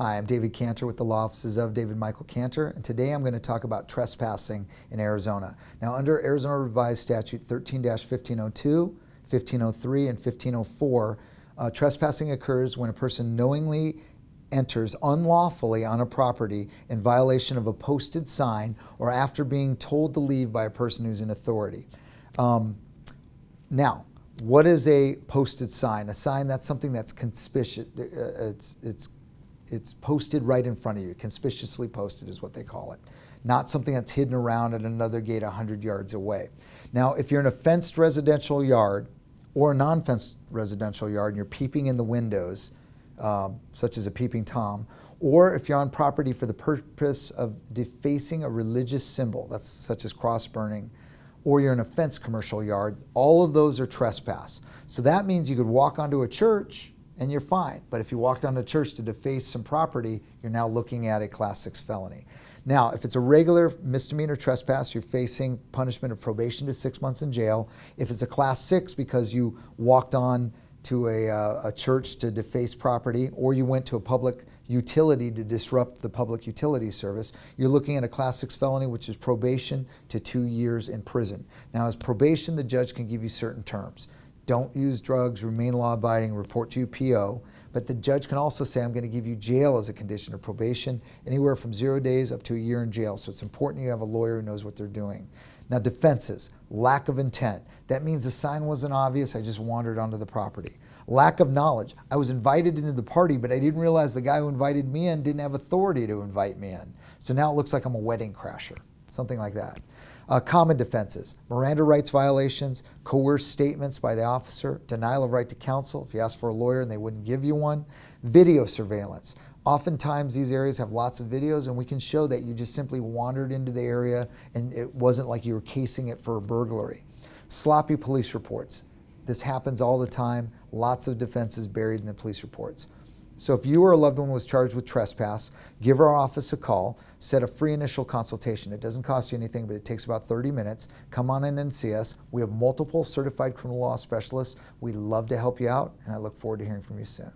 Hi, I'm David Cantor with the Law Offices of David Michael Cantor, and today I'm going to talk about trespassing in Arizona. Now, under Arizona Revised Statute 13-1502, 1503, and 1504, uh, trespassing occurs when a person knowingly enters unlawfully on a property in violation of a posted sign or after being told to leave by a person who's in authority. Um, now, what is a posted sign? A sign that's something that's conspicuous. Uh, it's, it's it's posted right in front of you. Conspicuously posted is what they call it. Not something that's hidden around at another gate 100 yards away. Now, if you're in a fenced residential yard or a non-fenced residential yard and you're peeping in the windows, um, such as a peeping Tom, or if you're on property for the purpose of defacing a religious symbol, that's such as cross burning, or you're in a fenced commercial yard, all of those are trespass. So that means you could walk onto a church and you're fine. But if you walk down to church to deface some property, you're now looking at a class six felony. Now, if it's a regular misdemeanor trespass, you're facing punishment of probation to six months in jail. If it's a class six because you walked on to a, uh, a church to deface property or you went to a public utility to disrupt the public utility service, you're looking at a class six felony, which is probation to two years in prison. Now, as probation, the judge can give you certain terms don't use drugs, remain law abiding, report to PO. But the judge can also say, I'm going to give you jail as a condition of probation, anywhere from zero days up to a year in jail. So it's important you have a lawyer who knows what they're doing. Now, defenses, lack of intent. That means the sign wasn't obvious, I just wandered onto the property. Lack of knowledge. I was invited into the party, but I didn't realize the guy who invited me in didn't have authority to invite me in. So now it looks like I'm a wedding crasher, something like that. Uh, common defenses, Miranda rights violations, coerced statements by the officer, denial of right to counsel if you ask for a lawyer and they wouldn't give you one, video surveillance. Oftentimes these areas have lots of videos and we can show that you just simply wandered into the area and it wasn't like you were casing it for a burglary. Sloppy police reports. This happens all the time. Lots of defenses buried in the police reports. So if you or a loved one was charged with trespass, give our office a call, set a free initial consultation. It doesn't cost you anything, but it takes about 30 minutes. Come on in and see us. We have multiple certified criminal law specialists. We'd love to help you out, and I look forward to hearing from you soon.